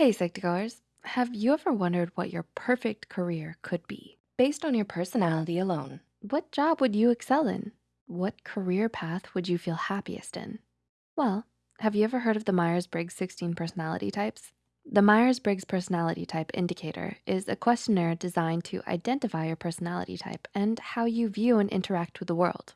Hey, Psych2Goers. Have you ever wondered what your perfect career could be? Based on your personality alone, what job would you excel in? What career path would you feel happiest in? Well, have you ever heard of the Myers-Briggs 16 personality types? The Myers-Briggs Personality Type Indicator is a questionnaire designed to identify your personality type and how you view and interact with the world.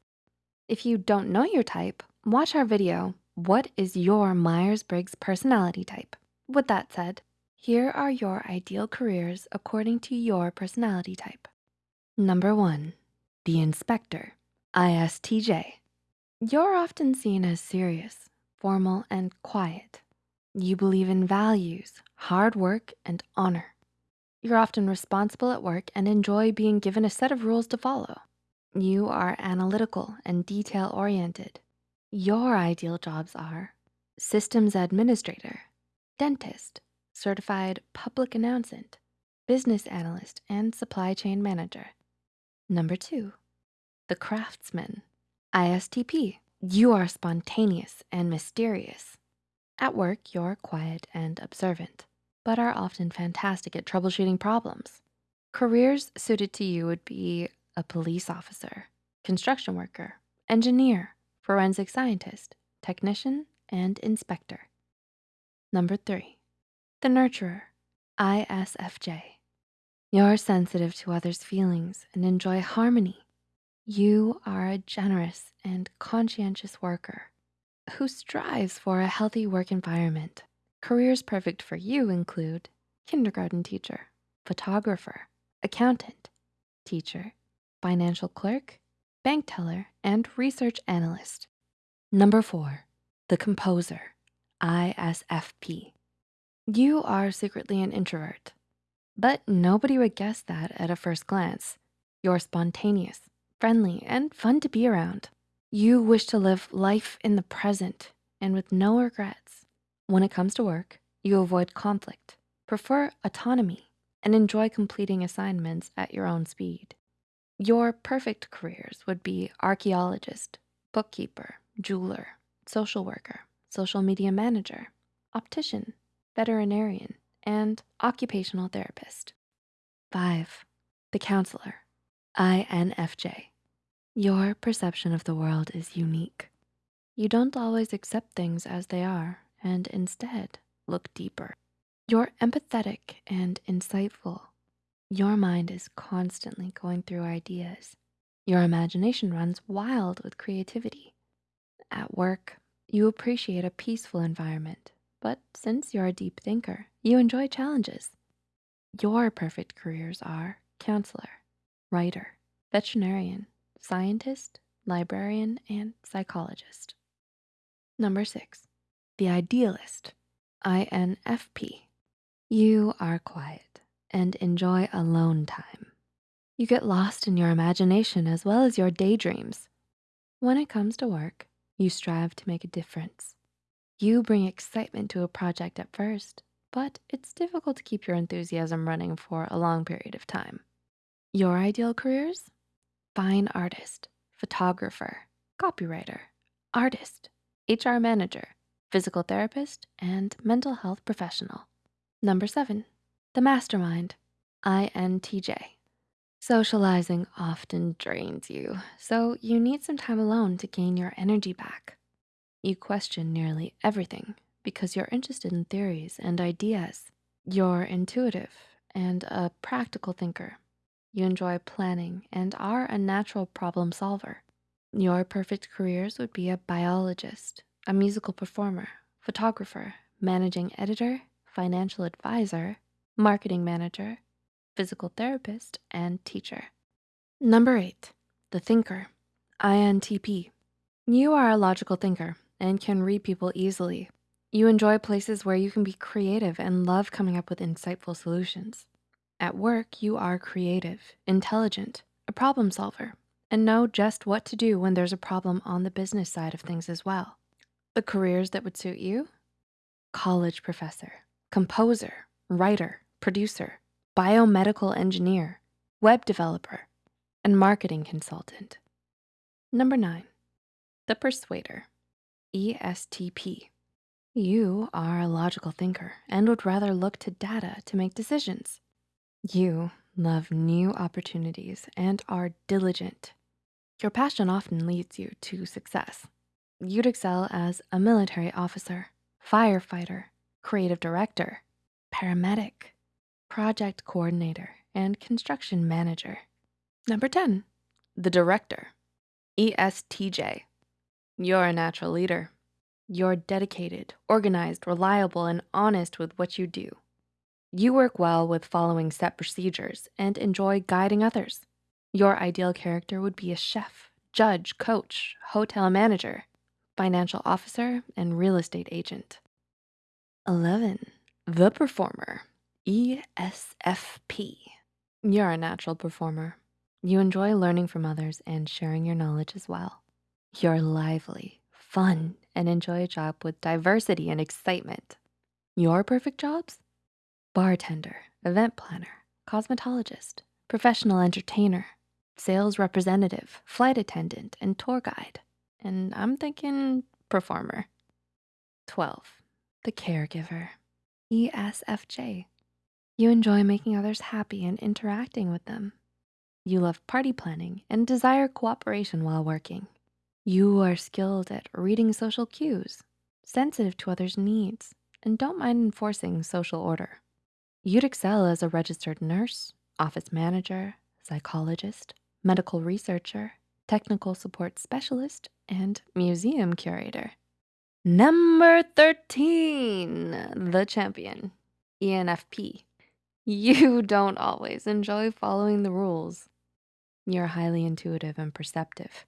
If you don't know your type, watch our video, What is your Myers-Briggs personality type? With that said, here are your ideal careers according to your personality type. Number one, the inspector, ISTJ. You're often seen as serious, formal, and quiet. You believe in values, hard work, and honor. You're often responsible at work and enjoy being given a set of rules to follow. You are analytical and detail-oriented. Your ideal jobs are systems administrator, dentist, certified public accountant, business analyst, and supply chain manager. Number two, the craftsman, ISTP. You are spontaneous and mysterious. At work, you're quiet and observant, but are often fantastic at troubleshooting problems. Careers suited to you would be a police officer, construction worker, engineer, forensic scientist, technician, and inspector. Number three, the nurturer, ISFJ. You're sensitive to others' feelings and enjoy harmony. You are a generous and conscientious worker who strives for a healthy work environment. Careers perfect for you include kindergarten teacher, photographer, accountant, teacher, financial clerk, bank teller, and research analyst. Number four, the composer, ISFP. You are secretly an introvert, but nobody would guess that at a first glance. You're spontaneous, friendly, and fun to be around. You wish to live life in the present and with no regrets. When it comes to work, you avoid conflict, prefer autonomy, and enjoy completing assignments at your own speed. Your perfect careers would be archeologist, bookkeeper, jeweler, social worker, social media manager, optician, veterinarian, and occupational therapist. Five, the counselor, INFJ. Your perception of the world is unique. You don't always accept things as they are and instead look deeper. You're empathetic and insightful. Your mind is constantly going through ideas. Your imagination runs wild with creativity. At work, you appreciate a peaceful environment but since you're a deep thinker, you enjoy challenges. Your perfect careers are counselor, writer, veterinarian, scientist, librarian, and psychologist. Number six, the idealist, INFP. You are quiet and enjoy alone time. You get lost in your imagination as well as your daydreams. When it comes to work, you strive to make a difference. You bring excitement to a project at first, but it's difficult to keep your enthusiasm running for a long period of time. Your ideal careers? Fine artist, photographer, copywriter, artist, HR manager, physical therapist, and mental health professional. Number seven, the mastermind, INTJ. Socializing often drains you, so you need some time alone to gain your energy back. You question nearly everything because you're interested in theories and ideas. You're intuitive and a practical thinker. You enjoy planning and are a natural problem solver. Your perfect careers would be a biologist, a musical performer, photographer, managing editor, financial advisor, marketing manager, physical therapist, and teacher. Number eight, the thinker, INTP. You are a logical thinker and can read people easily. You enjoy places where you can be creative and love coming up with insightful solutions. At work, you are creative, intelligent, a problem solver, and know just what to do when there's a problem on the business side of things as well. The careers that would suit you? College professor, composer, writer, producer, biomedical engineer, web developer, and marketing consultant. Number nine, the persuader. ESTP. You are a logical thinker and would rather look to data to make decisions. You love new opportunities and are diligent. Your passion often leads you to success. You'd excel as a military officer, firefighter, creative director, paramedic, project coordinator, and construction manager. Number 10, the director, ESTJ. You're a natural leader. You're dedicated, organized, reliable, and honest with what you do. You work well with following set procedures and enjoy guiding others. Your ideal character would be a chef, judge, coach, hotel manager, financial officer, and real estate agent. 11, the performer, ESFP. You're a natural performer. You enjoy learning from others and sharing your knowledge as well. You're lively, fun, and enjoy a job with diversity and excitement. Your perfect jobs? Bartender, event planner, cosmetologist, professional entertainer, sales representative, flight attendant, and tour guide. And I'm thinking performer. 12, the caregiver, ESFJ. You enjoy making others happy and interacting with them. You love party planning and desire cooperation while working. You are skilled at reading social cues, sensitive to others' needs, and don't mind enforcing social order. You'd excel as a registered nurse, office manager, psychologist, medical researcher, technical support specialist, and museum curator. Number 13, the champion, ENFP. You don't always enjoy following the rules. You're highly intuitive and perceptive.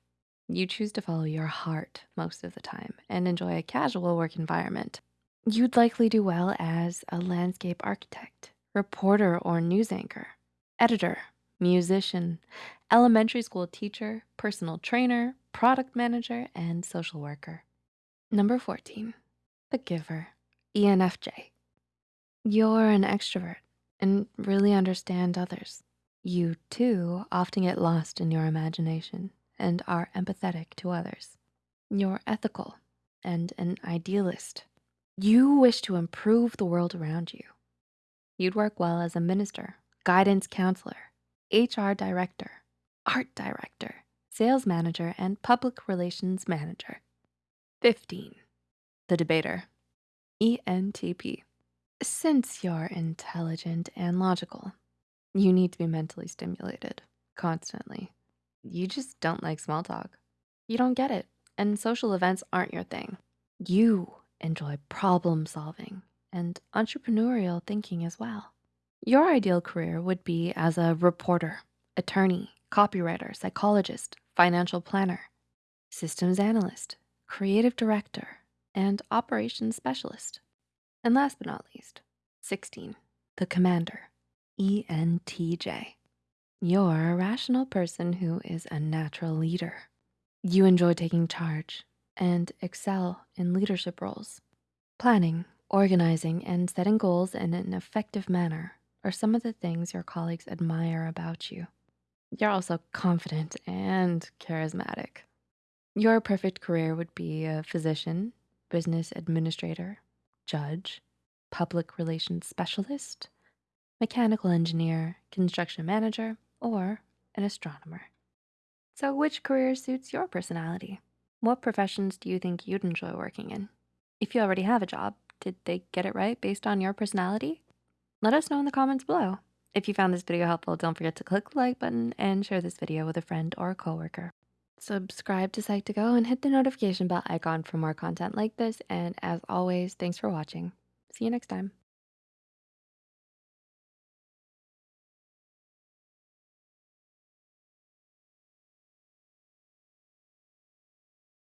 You choose to follow your heart most of the time and enjoy a casual work environment. You'd likely do well as a landscape architect, reporter or news anchor, editor, musician, elementary school teacher, personal trainer, product manager, and social worker. Number 14, the giver, ENFJ. You're an extrovert and really understand others. You too often get lost in your imagination and are empathetic to others. You're ethical and an idealist. You wish to improve the world around you. You'd work well as a minister, guidance counselor, HR director, art director, sales manager, and public relations manager. 15, the debater, ENTP. Since you're intelligent and logical, you need to be mentally stimulated constantly. You just don't like small talk. You don't get it, and social events aren't your thing. You enjoy problem solving and entrepreneurial thinking as well. Your ideal career would be as a reporter, attorney, copywriter, psychologist, financial planner, systems analyst, creative director, and operations specialist. And last but not least, 16, the commander, ENTJ. You're a rational person who is a natural leader. You enjoy taking charge and excel in leadership roles. Planning, organizing, and setting goals in an effective manner are some of the things your colleagues admire about you. You're also confident and charismatic. Your perfect career would be a physician, business administrator, judge, public relations specialist, mechanical engineer, construction manager, or an astronomer. So which career suits your personality? What professions do you think you'd enjoy working in? If you already have a job, did they get it right based on your personality? Let us know in the comments below. If you found this video helpful, don't forget to click the like button and share this video with a friend or a coworker. Subscribe to Psych2Go and hit the notification bell icon for more content like this. And as always, thanks for watching. See you next time.